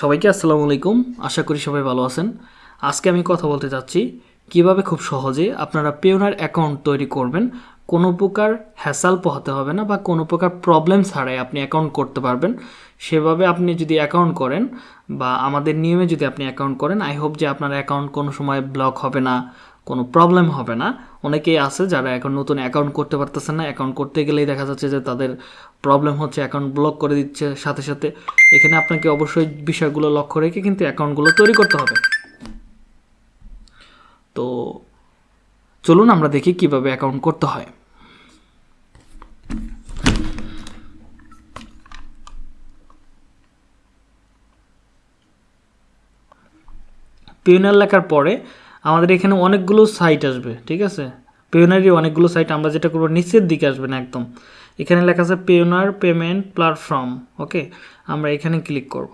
সবাইকে আসসালামু আলাইকুম। আশা করি সবাই ভালো আছেন। আজকে আমি কথা বলতে চাচ্ছি, কীভাবে খুব সহজে আপনারা পেওনার অ্যাকাউন্ট তৈরি করবেন, কোনো প্রকার হ্যাসাল পোহাতে হবে না বা কোনো প্রকার প্রবলেম ছাড়াই আপনি অ্যাকাউন্ট করতে পারবেন। সেভাবে আপনি যদি অ্যাকাউন্ট করেন বা আমাদের নিয়মে যদি আপনি অ্যাকাউন্ট করেন, আই হোপ যে আপনার অ্যাকাউন্ট কোনো সময় ব্লক হবে না, কোনো প্রবলেম হবে না। অনেকেই আছে যারা এখন নতুন অ্যাকাউন্ট করতে পারতেছে না। অ্যাকাউন্ট করতে গেলেই দেখা যাচ্ছে যে তাদের প্রবলেম হচ্ছে অ্যাকাউন্ট ব্লক করে দিচ্ছে সাথে সাথে। এখানে আপনাকে অবশ্যই বিষয়গুলো লক্ষ্য রেখে কিন্তু অ্যাকাউন্টগুলো তৈরি করতে হবে। তো চলুন আমরা দেখি কীভাবে অ্যাকাউন্ট করতে হয়। পিওনার লেখার পরে আমাদের এখানে অনেকগুলো সাইট আসবে, ঠিক আছে? পেওনারই অনেকগুলো সাইট আমরা যেটা করব, নিচের দিকে আসবে না একদম। এখানে লেখা আছে পেওনার পেমেন্ট প্ল্যাটফর্ম ওকে আমরা এখানে ক্লিক করব।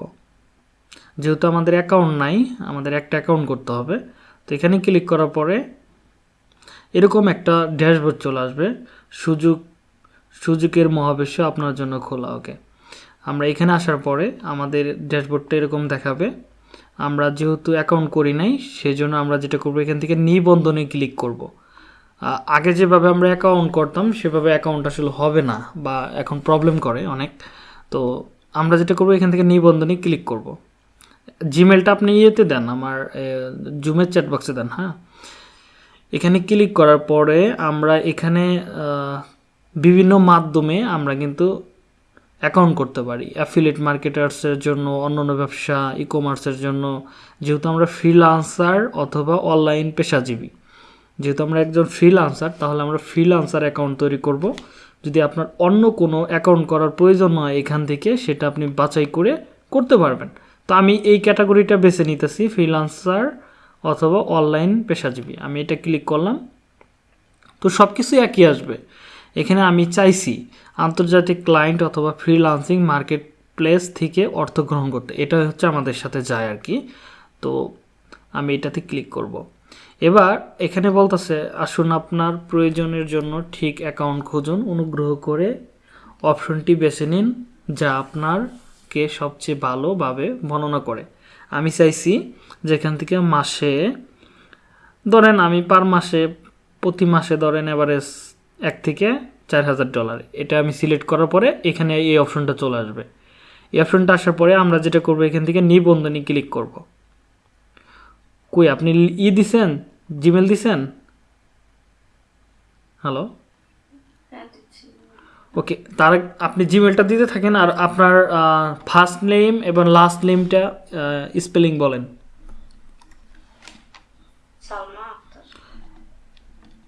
যেহেতু আমাদের অ্যাকাউন্ট নাই, আমাদের একটা অ্যাকাউন্ট করতে হবে। তো এখানে ক্লিক করার পরে এরকম একটা ড্যাশবোর্ড চলে আসবে, সুযোগ, সুযোগের মহাবিশ্ব আপনার জন্য খোলা ওকে আমরা এখানে আসার পরে আমাদের ড্যাশবোর্ডটা এরকম দেখাবে। আমরা যেহেতু অ্যাকাউন্ট করি নাই, সেজন্য আমরা যেটা করব, এখান থেকে নিবন্ধনে ক্লিক করব। আগে যেভাবে আমরা অ্যাকাউন্ট করতাম, সেভাবে অ্যাকাউন্ট আসলে হবে না বা এখন প্রবলেম করে অনেক তো আমরা যেটা করব, এখান থেকে নিবন্ধনে ক্লিক করব। জিমেলটা আপনি ইয়েতে দেন, আমার জুমের চ্যাট বক্সে দেন হ্যাঁ এখানে ক্লিক করার পরে আমরা এখানে বিভিন্ন মাধ্যমে আমরা কিন্তু অ্যাকাউন্ট করতে পারি। অ্যাফিলেট মার্কেটার্সের জন্য, অন্যান্য ব্যবসা ই কমার্সের জন্য। যেহেতু আমরা ফ্রিলান্সার অথবা অনলাইন পেশাজীবী। যেহেতু আমরা একজন ফ্রিলান্সার তাহলে আমরা ফ্রিলান্সার অ্যাকাউন্ট তৈরি করব। যদি আপনার অন্য কোনো অ্যাকাউন্ট করার প্রয়োজন হয় এখান থেকে, সেটা আপনি বাছাই করে করতে পারবেন। তো আমি এই ক্যাটাগরিটা বেছে নিতেছি ফ্রিলান্সার অথবা অনলাইন পেশাজীবী। আমি এটা ক্লিক করলাম। তো সব কিছু একই আসবে। এখানে আমি চাইছি আন্তর্জাতিক ক্লায়েন্ট অথবা ফ্রিলান্সিং মার্কেট প্লেস থেকে অর্থ গ্রহণ করতে। এটা হচ্ছে আমাদের সাথে যায় আর কি। তো আমি এটাতে ক্লিক করব। এবার এখানে বলতেছে, আসুন আপনার প্রয়োজনের জন্য ঠিক অ্যাকাউন্ট খুঁজুন। অনুগ্রহ করে অপশনটি বেছে নিন যা আপনারকে সবচেয়ে ভালোভাবে বর্ণনা করে। আমি চাইছি যেখান থেকে মাসে ধরেন আমি পার মাসে, প্রতি মাসে ধরেন এভারেজ এক থেকে চার হাজার ডলার এটা আমি সিলেক্ট করার পরে এখানে এই অপশনটা চলে আসবে। এই অপশনটা আসার পরে আমরা যেটা করব এখান থেকে নিবন্ধনী ক্লিক করব। কই আপনি ই দিছেন? জিমেল দিছেন? হ্যালো ওকে তার আপনি জিমেলটা দিতে থাকেন আর আপনার ফার্স্ট নেম এবং লাস্ট নেমটা স্পেলিং বলেন।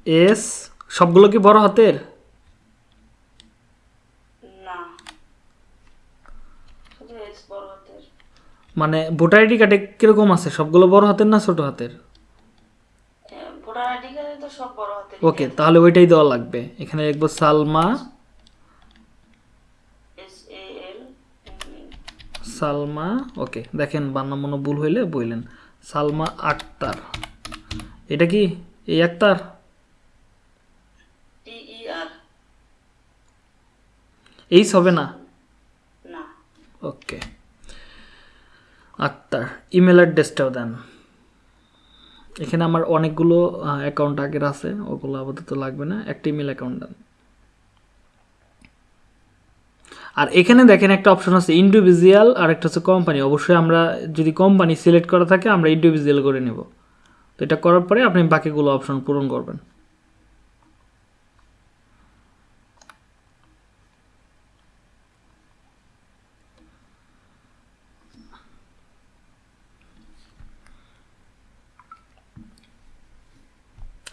এস সবগুলো কি বড় হাতের? মানে ভোটার আইডি কার্ডে কীরকম আছে? সবগুলো বড় হাতের না ছোট হাতের? ওকে তাহলে ওইটাই দেওয়া লাগবে। এখানে লিখব সালমা। সালমা ওকে দেখেন বান্না মনো ভুল হইলে বললেন সালমা আক্তার। এটা কি এই আক্তার টি ই আর এইস হবে না? না। ওকে আক্তার ইমেল অ্যাড্রেসটাও দেন। এখানে আমার অনেকগুলো অ্যাকাউন্ট আগের আছে ওগুলো আপাতত লাগবে না। একটা ইমেল অ্যাকাউন্ট দেন। আর এখানে দেখেন একটা অপশন আছে ইন্ডিভিজুয়াল আর একটা হচ্ছে কোম্পানি অবশ্যই আমরা যদি কোম্পানি সিলেক্ট করা থাকে আমরা ইন্ডিভিজুয়াল করে নেব। তো এটা করার পরে আপনি বাকিগুলো অপশন পূরণ করবেন।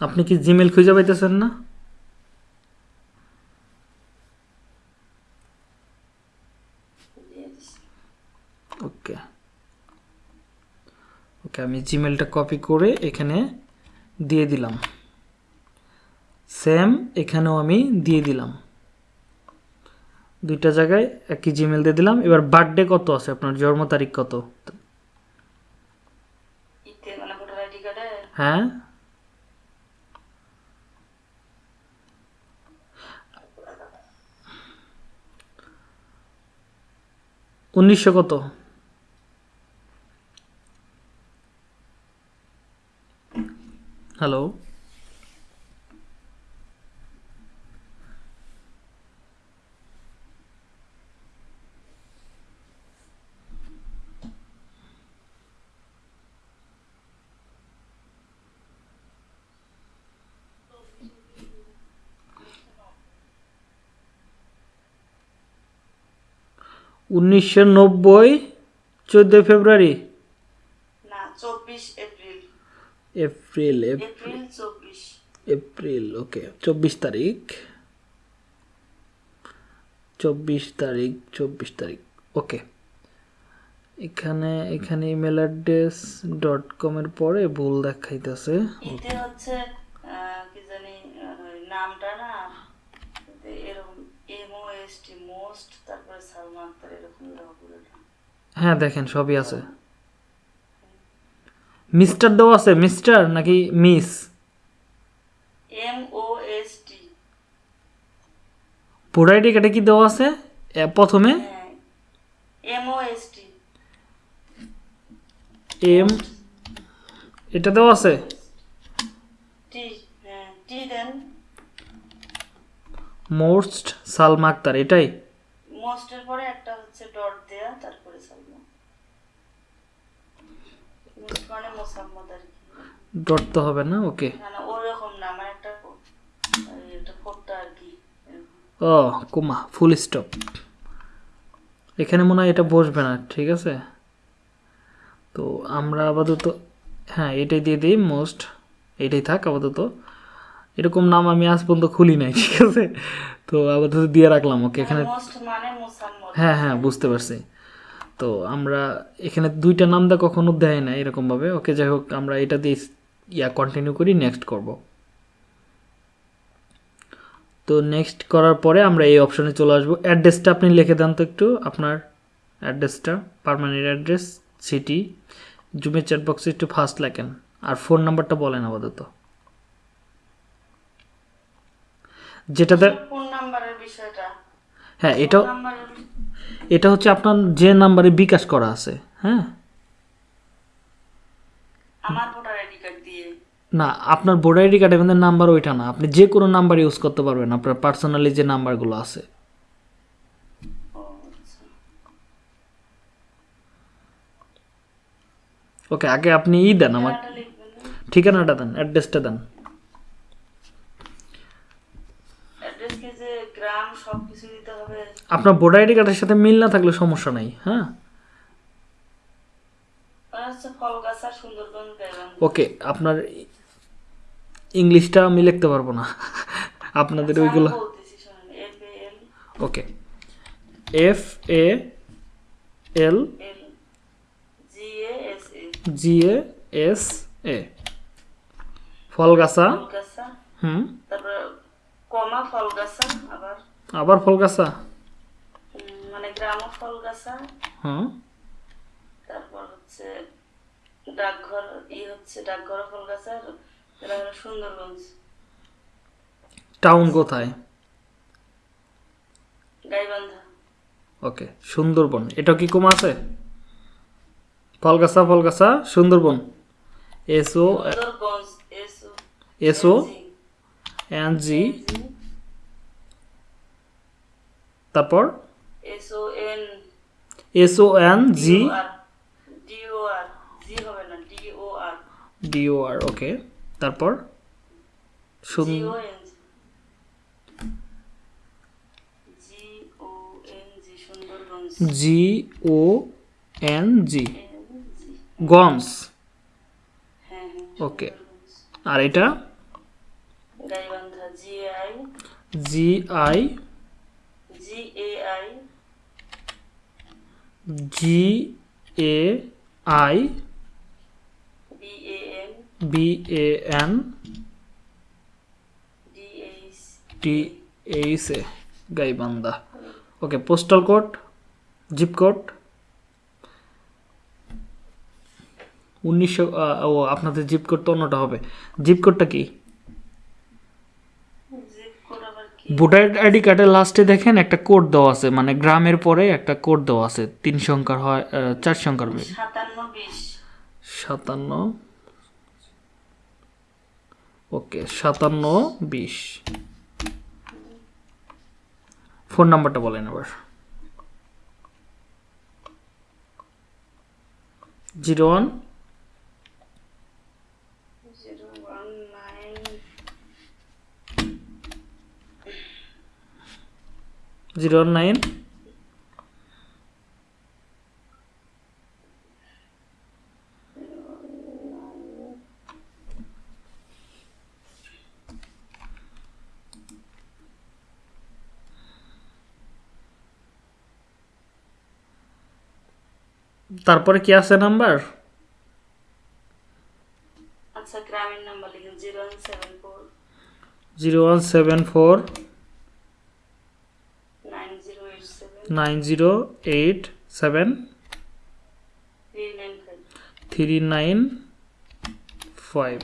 আপনি কি জিমেল খুঁজে পাইতেছেন না? ওকে ওকে আমি জিমেলটা কপি করে এখানে দিয়ে দিলাম। সেম এখানেও আমি দিয়ে দিলাম। দুইটা জায়গায় একই জিমেল দিয়ে দিলাম। এবার বার্থডে কত আছে? আপনার জন্ম তারিখ কত? মানে হ্যাঁ? উনিশশো কত হ্যালো উনিশশো নব্বই চোদ্দোই ফেব্রুয়ারি? না চব্বিশ এপ্রিল। April April. চব্বিশ। April okay. চব্বিশ তারিখ। চব্বিশ তারিখ চব্বিশ তারিখ। ওকে। এখানে এখানে ইমেল অ্যাড্রেস ডট কমের পরে ভুল দেখাইতেছে। হচ্ছে আহ, কি জানি আহ, ওই নামটা না এতে এরকম মোস্ট তারপরে সালমা আক্তার এরকম হ্যাঁ দেখেন সবই আছে। মিস্টার দেওয়া আছে মিস্টার নাকি miss? M O S T. ID কার্ডে কি দেওয়া আছে? প্রথমে? হ্যাঁ M O S T. M এটা দেওয়া আছে টি হ্যাঁ টি দেন মোস্ট সালমা আক্তার এটাই? মোস্টের পরে একটা হচ্ছে ডট দেয়া তারপরে সালমা। মানে মোসাম্মদ আর ডট তো হবে না ওকে। না ওরকম না আমার একটা আর কি ও কুমা ফুল স্টপ। এখানে মনে হয় এটা বসবে না ঠিক আছে? তো আমরা আপাতত হ্যাঁ এটাই দিয়ে দিই মোস্ট। এটাই থাক আপাতত। এরকম নাম আমি আজ পর্যন্ত খুলি নাই ঠিক আছে? তো আপাতত দিয়ে রাখলাম ওকে এখানে মানে হ্যাঁ হ্যাঁ বুঝতে পারছি। তো আমরা এখানে দুইটা নাম দা কখনো দেয় না এরকমভাবে। ওকে যাই হোক আমরা এটা দিয়ে ইয়া কন্টিনিউ করি নেক্সট করব। তো নেক্সট করার পরে আমরা এই অপশনে চলে আসব। অ্যাড্রেসটা আপনি লিখে দেন তো একটু আপনার অ্যাড্রেসটা পারমানেন্ট অ্যাড্রেস সিটি জুমের চ্যাট বক্সে একটু ফার্স্ট লেখেন। আর ফোন নাম্বারটা বলেন আপাতত। যেটাতে ফোন নাম্বারের বিষয়টা। হ্যাঁ এটা এটা হচ্ছে আপনার যে নাম্বারে বিকাশ করা আছে হ্যাঁ? আমার ভোটার আইডি কার্ড দিয়ে। না আপনার ভোটার আইডি কার্ডের মধ্যে নাম্বার ওইটা না। আপনি যে কোনো নাম্বার ইউজ করতে পারবেন আপনার পার্সোনালি যে নাম্বারগুলো আছে। আচ্ছা। ওকে আগে আপনি ই দেন আমার? ঠিকানাটা দেন অ্যাড্রেসটা দেন অ্যাড্রেস কি সব কিছু দিতে হবে। আপনার ভোটার আইডি কার্ডের সাথে মিল না থাকলে সমস্যা নাই হ্যাঁ? ওকে আপনার ইংলিশটা আমি লিখতে পারব না। আপনাদের ওইগুলো এ এল okay F A L G A S A Falgachha. হুম? তারপর কমা ফলগাছা আবার আবার ফলগাছা উম, মানে গ্রাম ফল ফলগাছা হুম তারপর হচ্ছে ডাকঘর ই হচ্ছে ডাকঘর ফলগাছা আর এটা সুন্দরগঞ্জ। টাউন কোথায়? গাইবান্ধা। ওকে সুন্দরবন। এটা কি কম আছে? Falgachha Falgachha Sundarban. S O Sundarganj S O S O N G তারপর? S O N G D O R G হবে না ডি ও আর ডি ও আর ওকে তারপর জি ও এন জি হ্যাঁ হ্যাঁ ওকে আর এটা? G I G A I G A I B A N B A N D T H A Gaibandha okay postal code zip code উনিশশো ও আপনাদের zip code তো অন্যটা হবে। জিপ কোডটা কি জিপ কোড আবার কি ভোটার আইডি কার্ডের লাস্টে দেখেন একটা কোড দেওয়া আছে মানে গ্রামের পরে একটা কোড দেওয়া আছে তিন সংখ্যার হয় চার সংখ্যার সাতান্ন ওকে সাতান্ন বিশ। ফোন নাম্বারটা বলেন আবার। Zero one zero nine. তারপরে কি আছে নাম্বার? আচ্ছা গ্রামীণ নাম্বার লিখুন 0174 0174 nine zero eight seven three nine five.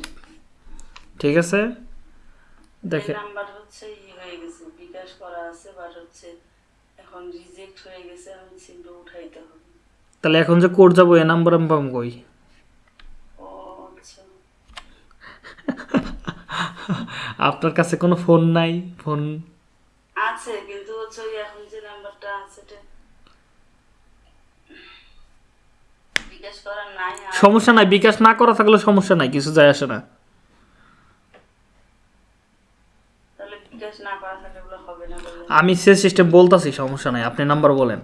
ঠিক আছে? দেখে নাম্বার হচ্ছে ই হয়ে গেছে বিকাশ করা আছে বাট হচ্ছে এখন রিজেক্ট হয়ে গেছে এখন সিমটা উঠাইতে হবে। তাহলে এখন যে কোড যাব এ নাম্বার আমি পাবো কই? আচ্ছা। আপনার কাছে কোনো ফোন নাই? ফোন আছে কিন্তু হচ্ছে এখন যে নাম্বারটা আছে সমস্যা নাই বিকাশ না করা থাকলে সমস্যা নাই কিছু যায় আসে না। আমি সে সিস্টেম বলতাছি সমস্যা নাই আপনি নাম্বার বলেন।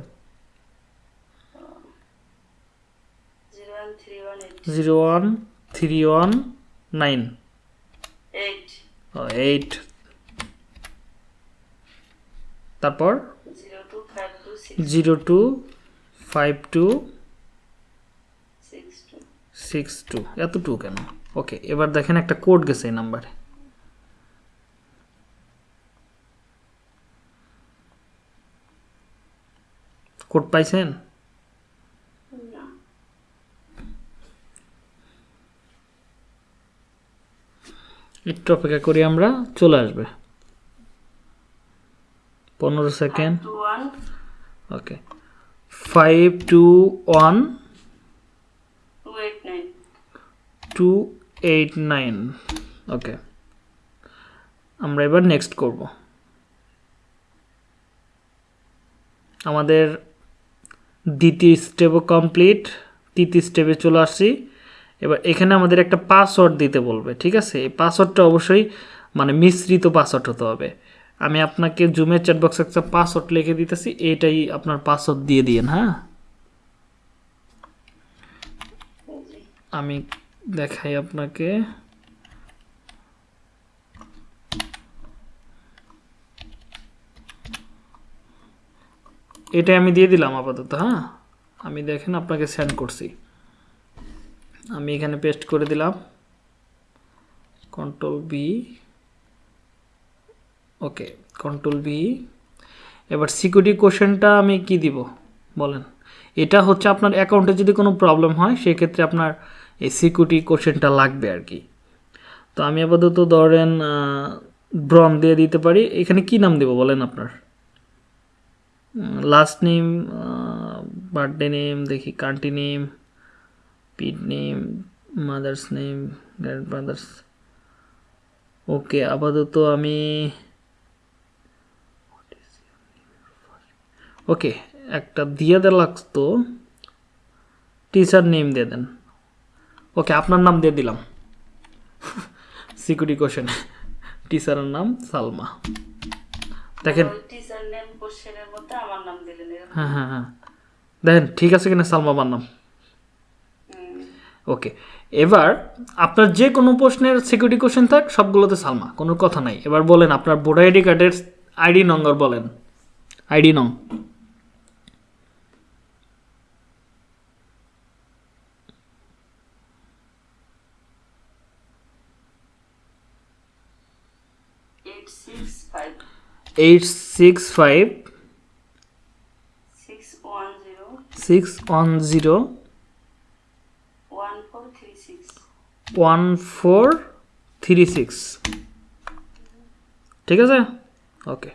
Zero one three one nine. Eight তারপর zero two five two six two. এত টু কেন? ওকে এবার দেখেন একটা কোড গেছে এই নাম্বারে কোড পাইছেন? একটু অপেক্ষা করি আমরা, চলে আসবে। পনেরো second okay five two one two eight nine okay আমরা এবার নেক্সট করব। আমাদের দ্বিতীয় স্টেপও কমপ্লিট তৃতীয় স্টেপে চলে আসছি। এবার এখানে আমাদের একটা পাসওয়ার্ড দিতে বলবে ঠিক আছে? এই পাসওয়ার্ডটা অবশ্যই মানে মিশ্রিত পাসওয়ার্ড হতে হবে। আমি আপনাকে জুমের চ্যাট বক্সে একটা পাসওয়ার্ড লিখে দিতেছি এটাই আপনার পাসওয়ার্ড দিয়ে দিয়েন হ্যাঁ? আমি দেখাই আপনাকে। এটা আমি দিয়ে দিলাম আপাতত হ্যাঁ? আমি দেখেন আপনাকে সেন্ড করছি। আমি এখানে পেস্ট করে দিলাম। Control B okay control B এবার সিকিউরিটি কোশ্চেনটা আমি কি দিব? বলেন। এটা হচ্ছে আপনার অ্যাকাউন্টে যদি কোনো প্রবলেম হয়, সেক্ষেত্রে আপনার এই সিকিউরিটি কোশ্চেনটা লাগবে আর কি। তো আমি আপাতত ধরেন ব্রন দিয়ে দিতে পারি। এখানে কি নাম দেব বলেন আপনার? লাস্ট নেম বার্থডে নেম দেখি country name pet name mother's name grandmother's okay আপাতত আমি ওকে একটা দিয়ে দেওয়া লাগতো। টিচার নেম দিয়ে দেন। ওকে আপনার নাম দিয়ে দিলাম। Security question. টিচারের নাম সালমা। দেখেন। হ্যাঁ হ্যাঁ হ্যাঁ। দেখেন ঠিক আছে কিনা সালমা আমার নাম? ওকে এবার আপনার যে কোনো প্রশ্নের সিকিউরিটি কোশ্চেন থাক সবগুলোতে সালমা কোনো কথা নাই। এবার বলেন আপনার ভোটার আইডি কার্ডের আইডি নম্বর বলেন। আইডি নং eight six five eight six five six one zero one four three six ঠিক আছে? ওকে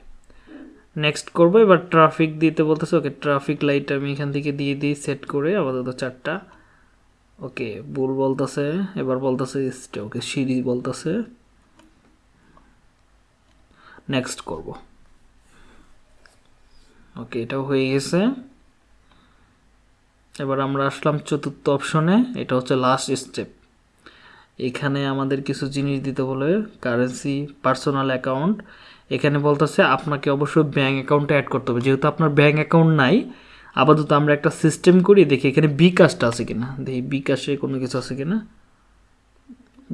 নেক্সট করব, এবার ট্রাফিক দিতে বলতেছে ওকে ট্রাফিক লাইট আমি এখান থেকে দিয়ে দিই সেট করে আপাতত চারটা। ওকে বুল বলতেছে, এবার বলতেছে ওকে সিঁড়ি বলতেছে। নেক্সট করব। ওকে এটাও হয়ে গেছে। এবার আমরা আসলাম চতুর্থ অপশনে এটা হচ্ছে লাস্ট স্টেপ এখানে আমাদের কিছু জিনিস দিতে বলে কারেন্সি পার্সোনাল অ্যাকাউন্ট এখানে বলতেছে, আপনাকে অবশ্যই ব্যাঙ্ক অ্যাকাউন্টে অ্যাড করতে হবে। যেহেতু আপনার ব্যাঙ্ক অ্যাকাউন্ট নাই, আপাতত আমরা একটা সিস্টেম করি, দেখি এখানে বিকাশটা আছে কিনা। দেখি বিকাশে কোনো কিছু আছে কিনা।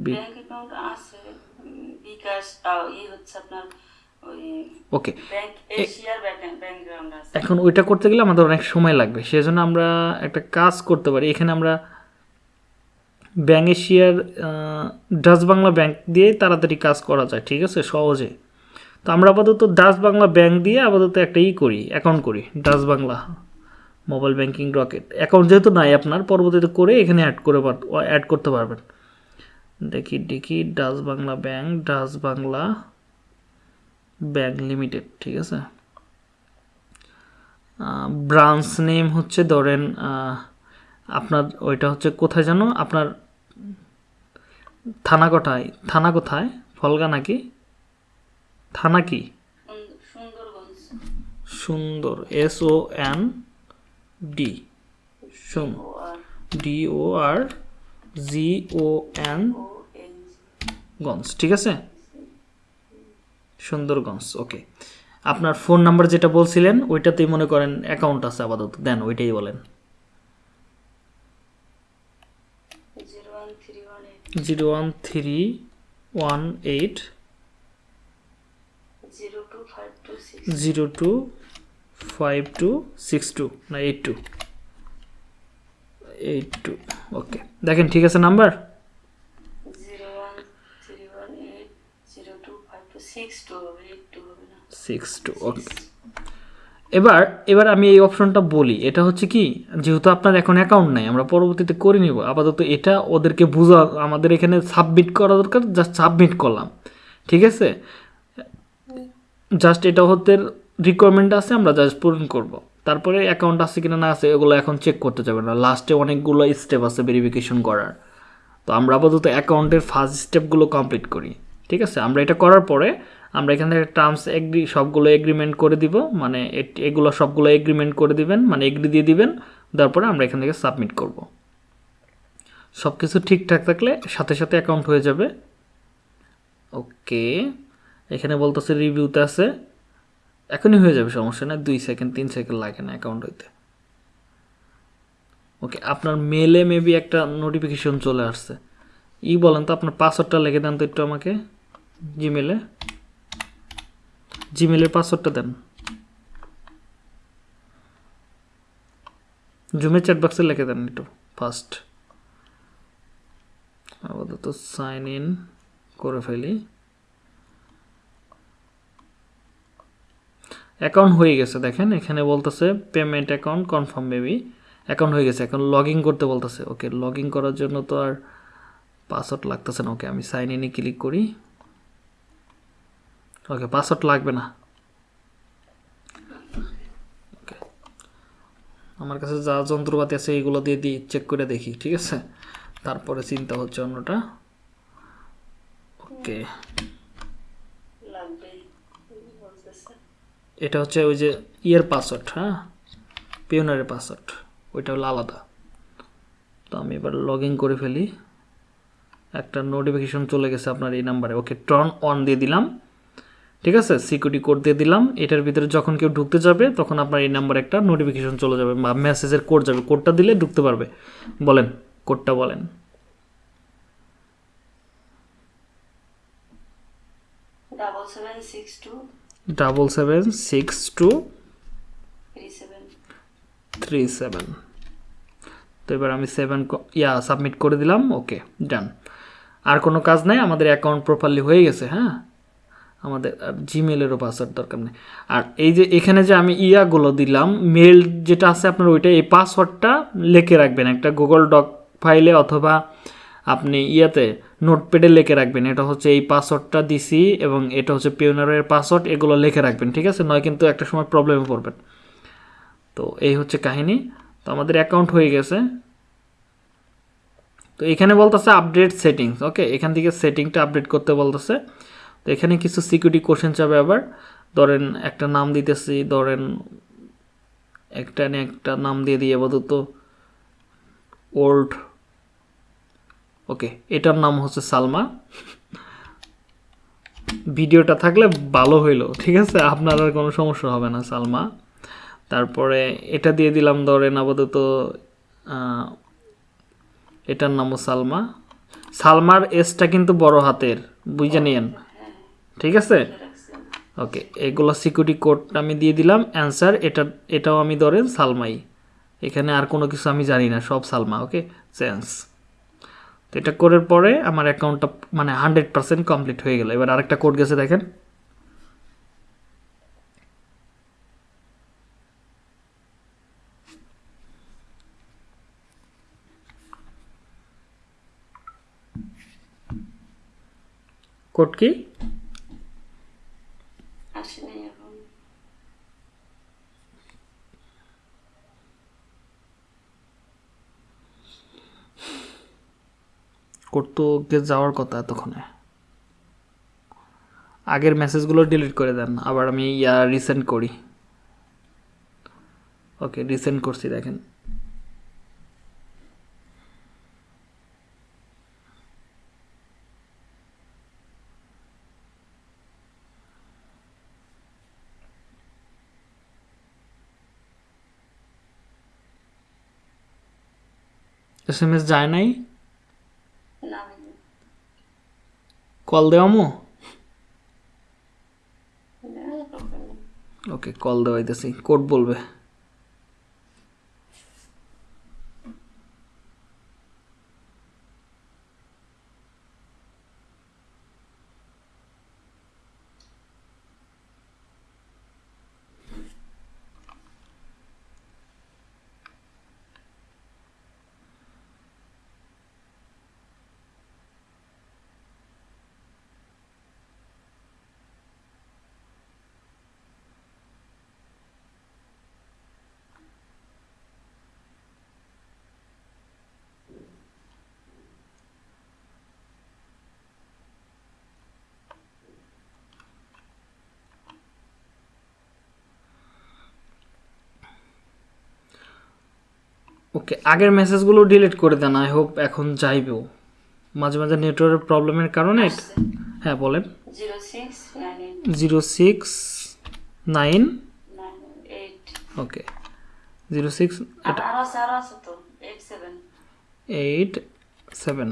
ব্যাংক অ্যাকাউন্ট বিকাশ ওকে এখন ওইটা করতে গেলে আমাদের অনেক সময় লাগবে সেজন্য আমরা একটা কাজ করতে পারি। এখানে আমরা ব্যাঙ্ক এশিয়ার ডাচ বাংলা ব্যাংক দিয়ে তাড়াতাড়ি কাজ করা যায় ঠিক আছে? সহজে। তো আমরা আপাতত ডাচ বাংলা ব্যাংক দিয়ে আপাতত একটা ই করি অ্যাকাউন্ট করি Dutch Bangla mobile banking rocket account যেহেতু নাই আপনার পরবর্তীতে করে এখানে অ্যাড করে অ্যাড করতে পারবেন। দেখি দেখি Dutch Bangla bank Dutch Bangla bank limited, ঠিক আছে? ব্রাঞ্চ নেম হচ্ছে ধরেন আপনার ওইটা হচ্ছে কোথায় জানো আপনার থানা কোথায়? থানা কোথায়? ফলগা নাকি? থানা কি? সুন্দর- S O N D D O R G O N গঞ্জ, ঠিক আছে? সুন্দরগঞ্জ ওকে আপনার ফোন নাম্বার যেটা বলছিলেন, ওইটাতেই মনে করেন অ্যাকাউন্ট আছে আপাতত। দেন, ওইটাই বলেন। Zero one three one eight zero two five two six two না eight two eight two okay দেখেন, ঠিক আছে number zero one three one eight zero two five two এবার এবার আমি এই অপশনটা বলি। এটা হচ্ছে কি, যেহেতু আপনার এখন অ্যাকাউন্ট নাই, আমরা পরবর্তীতে করে নিব। আপাতত এটা ওদেরকে বোঝা, আমাদের এখানে সাবমিট করা দরকার জাস্ট সাবমিট করলাম। ঠিক আছে? জাস্ট এটা হতে রিকোয়ারমেন্ট আছে, আমরা জাস্ট পূরণ করব। তারপরে অ্যাকাউন্ট আছে কিনা না আছে, এগুলো এখন চেক করতে যাবে না। লাস্টে অনেকগুলো স্টেপ আছে ভেরিফিকেশন করার। তো আমরা আপাতত অ্যাকাউন্টের ফার্স্ট স্টেপগুলো কমপ্লিট করি। ঠিক আছে? আমরা এটা করার পরে আমরা এখান থেকে টার্মস এগ্রি সবগুলো এগ্রিমেন্ট করে দিব। মানে এগুলো সবগুলো এগ্রিমেন্ট করে দিবেন মানে এগ্রি দিয়ে দিবেন। তারপরে আমরা এখান থেকে সাবমিট করব। সব কিছু ঠিকঠাক থাকলে সাথে সাথে অ্যাকাউন্ট হয়ে যাবে। ওকে। এখানে বলতেছে রিভিউতে আছে। এখনই হয়ে যাবে, সমস্যা না দুই সেকেন্ড তিন সেকেন্ড লাগে না অ্যাকাউন্ট হইতে। ওকে, আপনার মেলে মেবি একটা নোটিফিকেশন চলে আসছে। ই বলেন তো, আপনার পাসওয়ার্ডটা লিখে দেন তো একটু আমাকে। জিমেলে জিমেলের পাসওয়ার্ডটা দেন। জুমের চ্যাট বক্সে লিখে দেন একটু ফার্স্ট আপাতত সাইন ইন করে ফেলি। অ্যাকাউন্ট হয়ে গেছে, দেখেন, এখানে বলতেছে payment account confirm maybe account হয়ে গেছে, এখন লগ করতে বলতেছে। ওকে লগ করার জন্য তো আর পাসওয়ার্ড লাগতেছে না। ওকে আমি সাইন ইনে ক্লিক করি। ওকে পাসওয়ার্ড লাগবে না। আমার কাছে যা যন্ত্রপাতি আছে, এইগুলো দিয়ে দিই চেক করে দেখি, ঠিক আছে? তারপরে চিন্তা হচ্ছে অন্যটা। ওকে এটা হচ্ছে ওই যে ইয়ের পাসওয়ার্ড হ্যাঁ? পিওনারের পাসওয়ার্ড ওইটা হলো আলাদা। তো আমি এবার লগ ইন করে ফেলি। একটা নোটিফিকেশন চলে গেছে আপনার এই নাম্বারে ওকে টর্ন অন দিয়ে দিলাম। ঠিক আছে? সিকিউরিটি কোড দিয়ে দিলাম। এটার ভিতরে যখন কেউ ঢুকতে যাবে তখন আপনার এই নাম্বারে একটা নোটিফিকেশন চলে যাবে বা মেসেজের কোড যাবে। কোডটা দিলে ঢুকতে পারবে। বলেন কোডটা বলেন। Double seven six two three seven তো এবার আমি সেভেন ইয়া সাবমিট করে দিলাম। ওকে ডান আর কোনো কাজ নাই? আমাদের অ্যাকাউন্ট প্রপারলি হয়ে গেছে হ্যাঁ? আমাদের আর জিমেলেরও পাসওয়ার্ড দরকার নেই। আর এই যে এখানে যে আমি ইয়াগুলো দিলাম মেল যেটা আছে আপনার ওইটা, এই পাসওয়ার্ডটা লিখে রাখবেন। একটা গুগল ডক ফাইলে অথবা আপনি ইয়াতে নোটপ্যাডে লিখে রাখবেন। এটা হচ্ছে এই পাসওয়ার্ডটা দিছি এবং এটা হচ্ছে পিওনারের পাসওয়ার্ড এগুলো লিখে রাখবেন, ঠিক আছে? নয় কিন্তু একটা সময় প্রবলেমে পড়বেন। তো এই হচ্ছে কাহিনী। তো আমাদের অ্যাকাউন্ট হয়ে গেছে। তো এখানে বলতেছে আপডেট সেটিংস ওকে এখান থেকে সেটিংটা আপডেট করতে বলতেছে। তো এখানে কিছু সিকিউরিটি কোশ্চেন চাবে আবার। ধরেন একটা নাম দিতেছি, ধরেন একটা নিয়ে একটা নাম দিয়ে দিই আপাতত। ওল্ড ওকে এটার নাম হচ্ছে সালমা। ভিডিওটা থাকলে ভালো হইল, ঠিক আছে? আপনার আর কোনো সমস্যা হবে না, সালমা। তারপরে এটা দিয়ে দিলাম, ধরেন আপাতত এটার নামও সালমা। সালমার এসটা কিন্তু বড় হাতের, বুঝে নিয়েন। ঠিক আছে? ওকে এগুলো সিকিউরিটি কোড আমি দিয়ে দিলাম। অ্যান্সার এটা, এটাও আমি ধরেন সালমাই। এখানে আর কোনো কিছু আমি জানি না, সব সালমা ওকে চেঞ্জ তো এটা করার পরে আমার অ্যাকাউন্টটা মানে হান্ড্রেড পার্সেন্ট কমপ্লিট হয়ে গেল। এবার আরেকটা কোড গেছে, দেখেন। কোড কি? এখন। কোড যাওয়ার কথা এতক্ষণে। আগের মেসেজগুলো ডিলিট করে দেন, আবার আমি ইয়া রিসেন্ড করি। ওকে রিসেন্ড করছি, দেখেন। এস এম এস যায় নাই? কল দেওয়ামো ওকে কল দেওয়াইতেছি কোড বলবে। ওকে আগের মেসেজগুলো ডিলিট করে দেন আই হোপ এখন যাইবেও। মাঝে মাঝে নেটওয়ার্কের প্রবলেমের কারণে। হ্যাঁ বলেন। Zero six nine okay zero six eight seven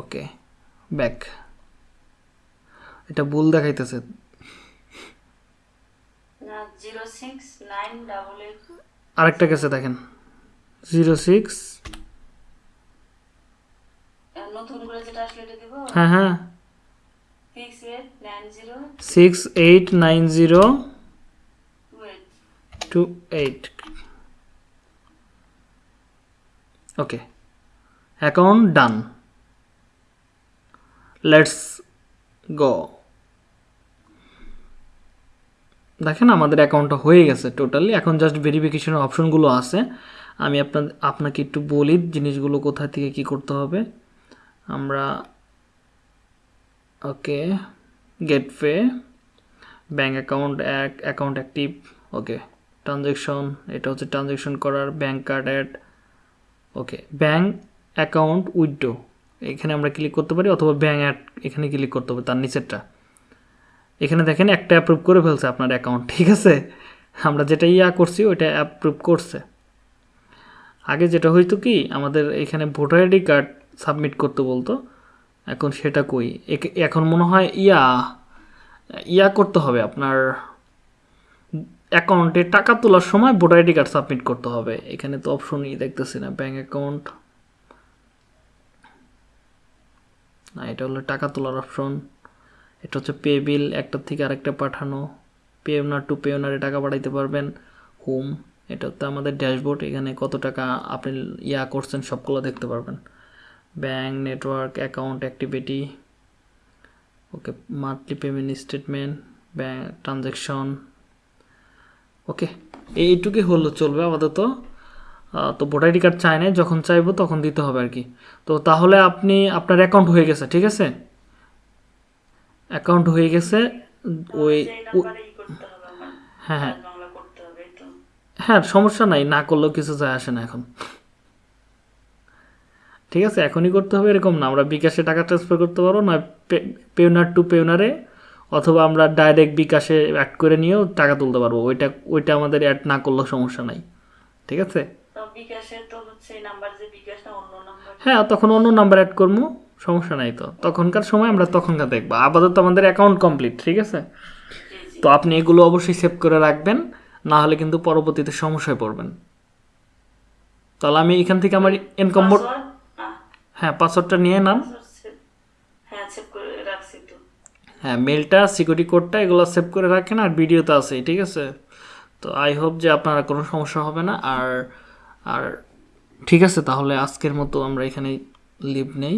okay back এটা ভুল দেখাইতেছে না zero six nine double eight আরেকটা গেছে দেখেন। Zero six. হ্যাঁ হ্যাঁ। Six eight nine zero two eight okay account done let's go দেখেন আমাদের অ্যাকাউন্টটা হয়ে গেছে টোটালি এখন জাস্ট ভেরিফিকেশনের অপশনগুলো আছে। আমি আপনার আপনাকে একটু বলি জিনিসগুলো কোথা থেকে কি করতে হবে। আমরা, ওকে গেটওয়ে ব্যাঙ্ক অ্যাকাউন্ট এক অ্যাকাউন্ট অ্যাক্টিভ ওকে ট্রানজ্যাকশন এটা হচ্ছে ট্রানজ্যাকশন করার bank card add okay bank account withdraw এখানে আমরা ক্লিক করতে পারি অথবা ব্যাঙ্ক অ্যাড এখানে ক্লিক করতে হবে, তার নিচেরটা। এখানে দেখেন একটা অ্যাপ্রুভ করে ফেলছে আপনার অ্যাকাউন্ট ঠিক আছে? আমরা যেটা ইয়া করছি, ওইটা অ্যাপ্রুভ করছে। আগে যেটা হইতো কি, আমাদের এখানে ভোটার আইডি কার্ড সাবমিট করতে বলতো, এখন সেটা কই? এখন মনে হয় ইয়া ইয়া করতে হবে আপনার অ্যাকাউন্টে টাকা তোলার সময় ভোটার আইডি কার্ড সাবমিট করতে হবে। এখানে তো অপশনই দেখতেছি না ব্যাঙ্ক অ্যাকাউন্ট না, এটা হলো টাকা তোলার অপশন এটা হচ্ছে পে বিল একটার থেকে আরেকটা পাঠানো। পে ওনার টু পে ওনারে টাকা পাঠাইতে পারবেন। হোম এটা হচ্ছে আমাদের ড্যাশবোর্ড এখানে কত টাকা আপনি ইয়া করছেন সবগুলো দেখতে পারবেন। Bank network account activity okay monthly payment statement bank transaction okay এইটুকুই হলো চলবে আপাতত। তো ভোটার আইডি কার্ড চায় না যখন চাইব তখন দিতে হবে আর কি। তো তাহলে আপনি আপনার অ্যাকাউন্ট হয়ে গেছে, ঠিক আছে? অ্যাকাউন্ট হয়ে গেছে ওই হ্যাঁ হ্যাঁ। হ্যাঁ সমস্যা নাই না করলেও কিছু যায় আসে না এখন। ঠিক আছে এখনই করতে হবে এরকম না আমরা বিকাশে টাকা ট্রান্সফার করতে পারব না পেওনার টু পেওনারে অথবা আমরা ডাইরেক্ট বিকাশে অ্যাড করে নিয়েও টাকা তুলতে পারব ওইটা ওইটা আমাদের অ্যাড না করলেও সমস্যা নাই। ঠিক আছে? হ্যাঁ তখন অন্য নাম্বার অ্যাড করব। সমস্যা নাই তো। তখনকার সময় আমরা তখনকার দেখব। আপাতত আমাদের অ্যাকাউন্ট কমপ্লিট ঠিক আছে? তো আপনি এগুলো অবশ্যই সেভ করে রাখবেন না হলে কিন্তু পরবর্তীতে সমস্যায় পড়বেন। তাহলে আমি এখান থেকে আমার ইনকাম হ্যাঁ পাসওয়ার্ডটা নিয়ে নাম হ্যাঁ হ্যাঁ মেলটা সিকিউরিটি কোডটা এগুলো সেভ করে রাখেন আর ভিডিও তো আছেই ঠিক আছে? তো আই হোপ যে আপনারা কোনো সমস্যা হবে না। আর আর ঠিক আছে তাহলে আজকের মতো আমরা এখানে লিভ নেই।